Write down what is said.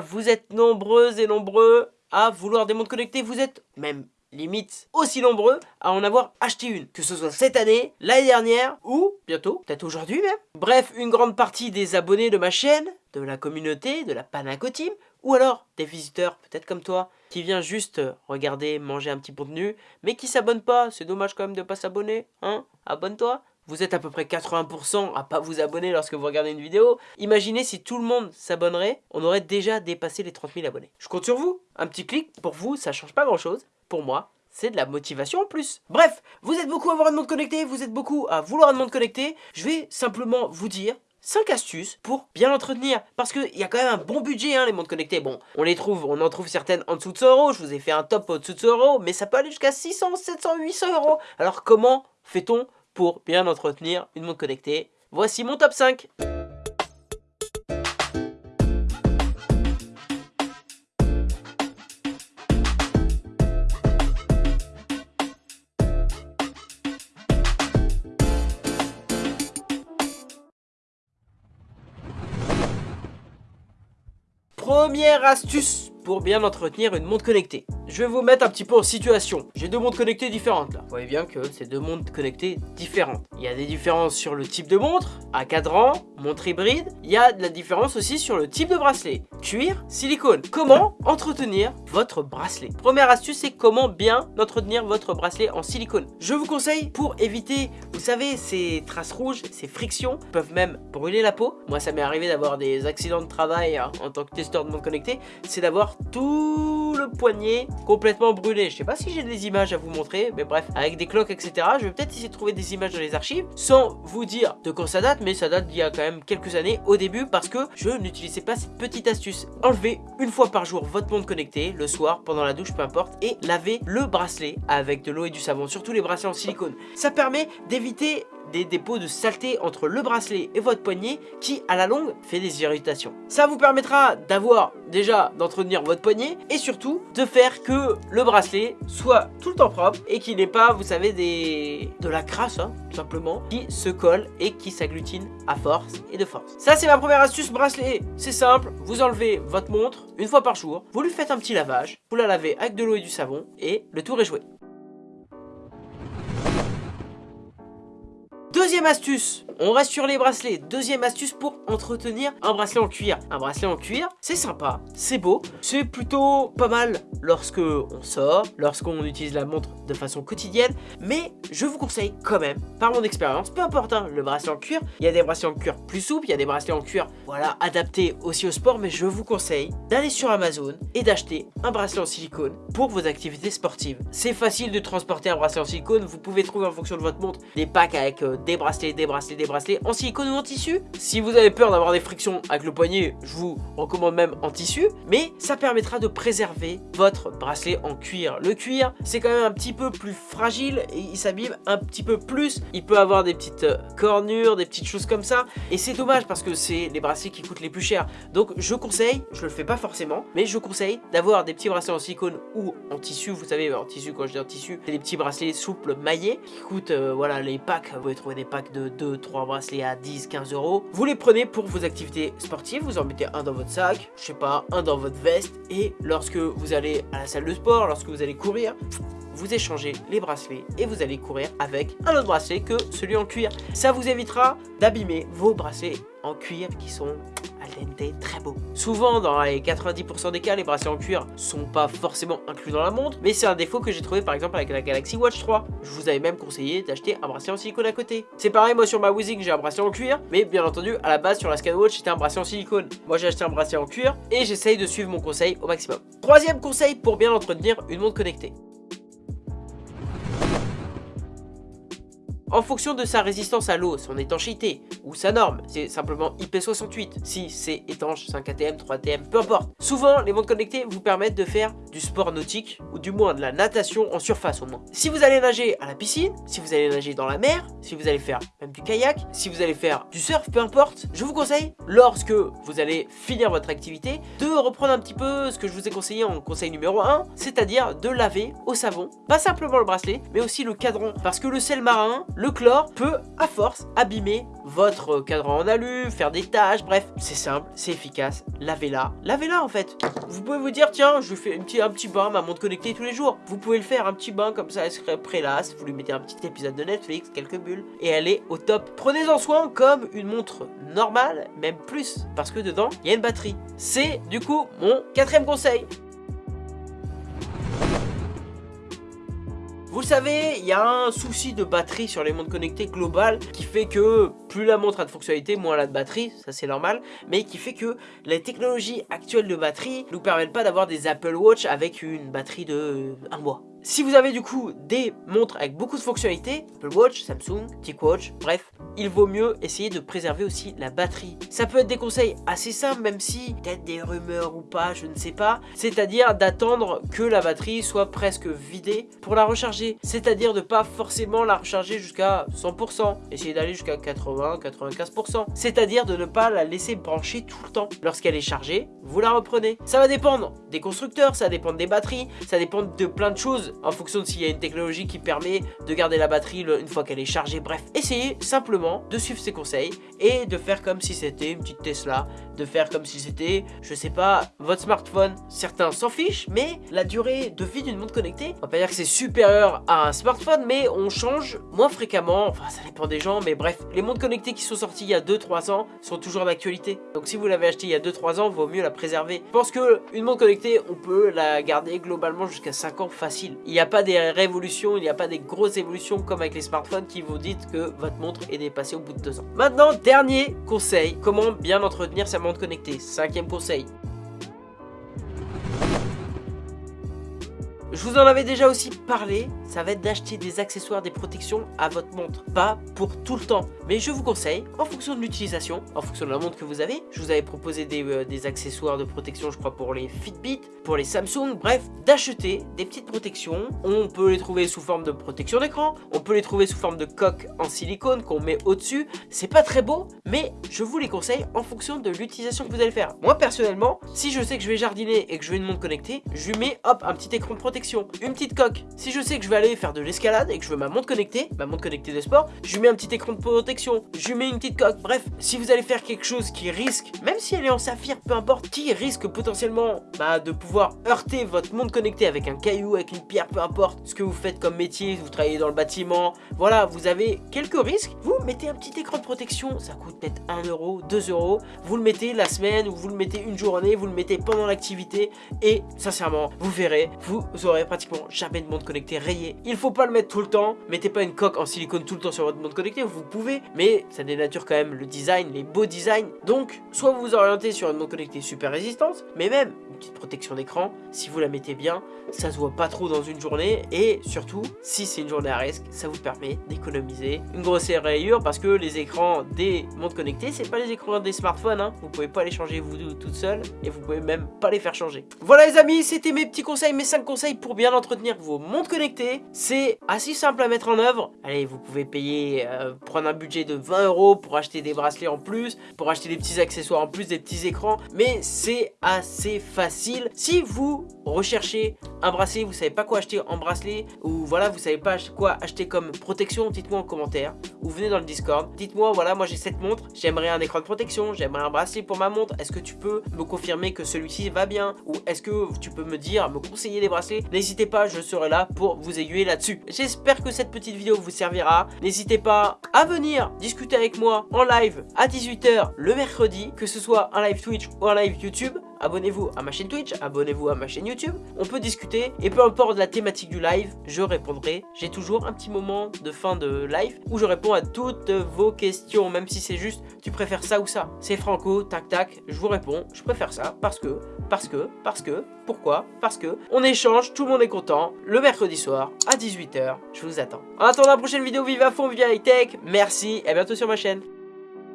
vous êtes nombreuses et nombreux à vouloir des montres connectées, vous êtes même limite aussi nombreux à en avoir acheté une. Que ce soit cette année, l'année dernière ou bientôt, peut-être aujourd'hui même. Bref, une grande partie des abonnés de ma chaîne, de la communauté, de la Panacotim, ou alors des visiteurs peut-être comme toi, qui vient juste regarder, manger un petit contenu, mais qui s'abonne pas. C'est dommage quand même de pas s'abonner, hein? Abonne-toi vous êtes à peu près 80% à pas vous abonner lorsque vous regardez une vidéo. Imaginez si tout le monde s'abonnerait, on aurait déjà dépassé les 30 000 abonnés. Je compte sur vous. Un petit clic, pour vous, ça change pas grand chose. Pour moi, c'est de la motivation en plus. Bref, vous êtes beaucoup à avoir un monde connecté, vous êtes beaucoup à vouloir un monde connecté. Je vais simplement vous dire 5 astuces pour bien l'entretenir. Parce qu'il y a quand même un bon budget, hein, les montres connectées. Bon, on les trouve, on en trouve certaines en dessous de 100 euros. Je vous ai fait un top au-dessous de 100 euros, mais ça peut aller jusqu'à 600, 700, 800 euros. Alors comment fait-on pour bien entretenir une montre connectée. Voici mon top 5 Première astuce pour bien entretenir une montre connectée. Je vais vous mettre un petit peu en situation. J'ai deux montres connectées différentes là. Vous voyez bien que c'est deux montres connectées différentes. Il y a des différences sur le type de montre, à cadran, montre hybride. Il y a de la différence aussi sur le type de bracelet. Cuir, silicone. Comment entretenir votre bracelet? Première astuce, c'est comment bien entretenir votre bracelet en silicone. Je vous conseille pour éviter, vous savez, ces traces rouges, ces frictions peuvent même brûler la peau. Moi, ça m'est arrivé d'avoir des accidents de travail hein, en tant que testeur de montre connectée. C'est d'avoir tout le poignet complètement brûlé. Je sais pas si j'ai des images à vous montrer, mais bref, avec des cloques, etc. Je vais peut-être essayer de trouver des images dans les archives, sans vous dire de quand ça date, mais ça date d'il y a quand même quelques années au début, parce que je n'utilisais pas cette petite astuce. Enlevez une fois par jour votre montre connectée, le soir, pendant la douche, peu importe, et lavez le bracelet avec de l'eau et du savon, surtout les bracelets en silicone. Ça permet d'éviter des dépôts de saleté entre le bracelet et votre poignet qui à la longue fait des irritations. Ça vous permettra d'avoir déjà d'entretenir votre poignet et surtout de faire que le bracelet soit tout le temps propre et qu'il n'ait pas vous savez des de la crasse hein, tout simplement qui se colle et qui s'agglutine à force et de force. Ça c'est ma première astuce bracelet, c'est simple, vous enlevez votre montre une fois par jour, vous lui faites un petit lavage, vous la lavez avec de l'eau et du savon et le tour est joué. Deuxième astuce, on reste sur les bracelets. Deuxième astuce pour entretenir un bracelet en cuir. Un bracelet en cuir, c'est sympa, c'est beau, c'est plutôt pas mal lorsque on sort, lorsqu'on utilise la montre de façon quotidienne, mais je vous conseille quand même, par mon expérience, peu importe hein, le bracelet en cuir, il y a des bracelets en cuir plus souples, il y a des bracelets en cuir, voilà, adaptés aussi au sport, mais je vous conseille d'aller sur Amazon et d'acheter un bracelet en silicone pour vos activités sportives. C'est facile de transporter un bracelet en silicone, vous pouvez trouver en fonction de votre montre. Des packs avec euh, des bracelets, des bracelets, des bracelets en silicone ou en tissu. Si vous avez peur d'avoir des frictions avec le poignet, je vous recommande même en tissu. Mais ça permettra de préserver votre bracelet en cuir. Le cuir, c'est quand même un petit peu plus fragile et il s'abîme un petit peu plus. Il peut avoir des petites euh, cornures, des petites choses comme ça. Et c'est dommage parce que c'est les bracelets qui coûtent les plus chers. Donc je conseille, je le fais pas forcément, mais je conseille d'avoir des petits bracelets en silicone ou en tissu. Vous savez, en tissu, quand je dis en tissu, c'est des petits bracelets souples maillés qui coûtent, euh, voilà, les packs. Vous pouvez trouver des packs de 2, 3 bracelets à 10, 15 euros. Vous les prenez pour vos activités sportives, vous en mettez un dans votre sac, je sais pas, un dans votre veste, et lorsque vous allez à la salle de sport, lorsque vous allez courir, vous échangez les bracelets et vous allez courir avec un autre bracelet que celui en cuir. Ça vous évitera d'abîmer vos bracelets en cuir qui sont très beau. Souvent, dans les 90% des cas, les bracelets en cuir sont pas forcément inclus dans la montre, mais c'est un défaut que j'ai trouvé par exemple avec la Galaxy Watch 3. Je vous avais même conseillé d'acheter un bracelet en silicone à côté. C'est pareil, moi sur ma Wizing, j'ai un bracelet en cuir, mais bien entendu, à la base sur la Scanwatch, c'était un bracelet en silicone. Moi, j'ai acheté un bracelet en cuir et j'essaye de suivre mon conseil au maximum. Troisième conseil pour bien entretenir une montre connectée. En fonction de sa résistance à l'eau, son étanchéité ou sa norme, c'est simplement IP68. Si c'est étanche, 5 ATM, 3 ATM, peu importe. Souvent, les montres connectées vous permettent de faire du sport nautique ou du moins de la natation en surface au moins. Si vous allez nager à la piscine, si vous allez nager dans la mer, si vous allez faire même du kayak, si vous allez faire du surf, peu importe, je vous conseille, lorsque vous allez finir votre activité, de reprendre un petit peu ce que je vous ai conseillé en conseil numéro 1, c'est-à-dire de laver au savon, pas simplement le bracelet, mais aussi le cadran, parce que le sel marin, le chlore peut à force abîmer votre cadran en alu, faire des tâches, bref, c'est simple, c'est efficace, lavez-la, lavez-la en fait. Vous pouvez vous dire, tiens, je fais un petit, un petit bain, ma montre connectée tous les jours. Vous pouvez le faire, un petit bain comme ça, elle serait prélasse, vous lui mettez un petit épisode de Netflix, quelques bulles, et elle est au top. Prenez-en soin comme une montre normale, même plus, parce que dedans, il y a une batterie. C'est du coup mon quatrième conseil. Vous le savez, il y a un souci de batterie sur les montres connectées global qui fait que plus la montre a de fonctionnalité, moins elle a de batterie, ça c'est normal, mais qui fait que les technologies actuelles de batterie nous permettent pas d'avoir des Apple Watch avec une batterie de un mois. Si vous avez du coup des montres avec beaucoup de fonctionnalités, Apple Watch, Samsung, TicWatch, bref, il vaut mieux essayer de préserver aussi la batterie. Ça peut être des conseils assez simples, même si peut-être des rumeurs ou pas, je ne sais pas. C'est-à-dire d'attendre que la batterie soit presque vidée pour la recharger. C'est-à-dire de pas forcément la recharger jusqu'à 100%. Essayer d'aller jusqu'à 80-95%. C'est-à-dire de ne pas la laisser brancher tout le temps. Lorsqu'elle est chargée, vous la reprenez. Ça va dépendre des constructeurs, ça va dépendre des batteries, ça dépend de plein de choses en fonction de s'il y a une technologie qui permet de garder la batterie une fois qu'elle est chargée. Bref, essayez simplement de suivre ces conseils et de faire comme si c'était une petite Tesla, de faire comme si c'était, je sais pas, votre smartphone. Certains s'en fichent, mais la durée de vie d'une montre connectée, on va pas dire que c'est supérieur à un smartphone, mais on change moins fréquemment, enfin ça dépend des gens, mais bref, les montres connectées qui sont sorties il y a 2-3 ans sont toujours d'actualité. Donc si vous l'avez acheté il y a 2-3 ans, vaut mieux la préserver. Je pense que une montre connectée, on peut la garder globalement jusqu'à 5 ans facile. Il n'y a pas des révolutions, il n'y a pas des grosses évolutions comme avec les smartphones qui vous disent que votre montre est dépassée au bout de 2 ans. Maintenant, dernier conseil, comment bien entretenir sa montre connectée. Cinquième conseil, Je vous en avais déjà aussi parlé, ça va être d'acheter des accessoires, des protections à votre montre. Pas pour tout le temps, mais je vous conseille, en fonction de l'utilisation, en fonction de la montre que vous avez, je vous avais proposé des, euh, des, accessoires de protection, je crois, pour les Fitbit, pour les Samsung, bref, d'acheter des petites protections. On peut les trouver sous forme de protection d'écran, on peut les trouver sous forme de coque en silicone qu'on met au-dessus. C'est pas très beau, mais je vous les conseille en fonction de l'utilisation que vous allez faire. Moi, personnellement, si je sais que je vais jardiner et que je veux une montre connectée, je lui mets, hop, un petit écran de protection une petite coque. Si je sais que je vais aller faire de l'escalade et que je veux ma montre connectée, ma montre connectée de sport, je lui mets un petit écran de protection, je lui mets une petite coque. Bref, si vous allez faire quelque chose qui risque, même si elle est en saphir, peu importe, qui risque potentiellement bah, de pouvoir heurter votre montre connectée avec un caillou, avec une pierre, peu importe ce que vous faites comme métier, vous travaillez dans le bâtiment, voilà, vous avez quelques risques, vous mettez un petit écran de protection, ça coûte peut-être 1 euro, 2 euros, vous le mettez la semaine ou vous le mettez une journée, vous le mettez pendant l'activité et sincèrement, vous verrez, vous aurez pratiquement jamais de montre connectée rayée. Il faut pas le mettre tout le temps. Mettez pas une coque en silicone tout le temps sur votre montre connectée. Vous pouvez, mais ça dénature quand même le design, les beaux designs. Donc, soit vous vous orientez sur une montre connectée super résistante, mais même petite protection d'écran. Si vous la mettez bien, ça se voit pas trop dans une journée. Et surtout, si c'est une journée à risque, ça vous permet d'économiser une grosse rayure parce que les écrans des montres connectées, c'est pas les écrans des smartphones. Hein. Vous pouvez pas les changer vous toute seule et vous pouvez même pas les faire changer. Voilà les amis, c'était mes petits conseils, mes 5 conseils pour bien entretenir vos montres connectées. C'est assez simple à mettre en œuvre. Allez, vous pouvez payer, euh, prendre un budget de 20 euros pour acheter des bracelets en plus, pour acheter des petits accessoires en plus, des petits écrans. Mais c'est assez Si vous recherchez un bracelet, vous savez pas quoi acheter en bracelet, ou voilà, vous savez pas quoi acheter comme protection, dites-moi en commentaire. Ou venez dans le Discord. Dites-moi, voilà, moi j'ai cette montre, j'aimerais un écran de protection, j'aimerais un bracelet pour ma montre. Est-ce que tu peux me confirmer que celui-ci va bien? Ou est-ce que tu peux me dire, me conseiller des bracelets? N'hésitez pas, je serai là pour vous aiguiller là-dessus. J'espère que cette petite vidéo vous servira. N'hésitez pas à venir discuter avec moi en live à 18h le mercredi, que ce soit un live Twitch ou un live YouTube abonnez-vous à ma chaîne Twitch, abonnez-vous à ma chaîne YouTube. On peut discuter et peu importe la thématique du live, je répondrai. J'ai toujours un petit moment de fin de live où je réponds à toutes vos questions, même si c'est juste tu préfères ça ou ça. C'est franco, tac tac, je vous réponds, je préfère ça parce que, parce que, parce que, pourquoi Parce que on échange, tout le monde est content, le mercredi soir à 18h, je vous attends. En attendant la prochaine vidéo, vive à fond, vive high tech, merci et à bientôt sur ma chaîne.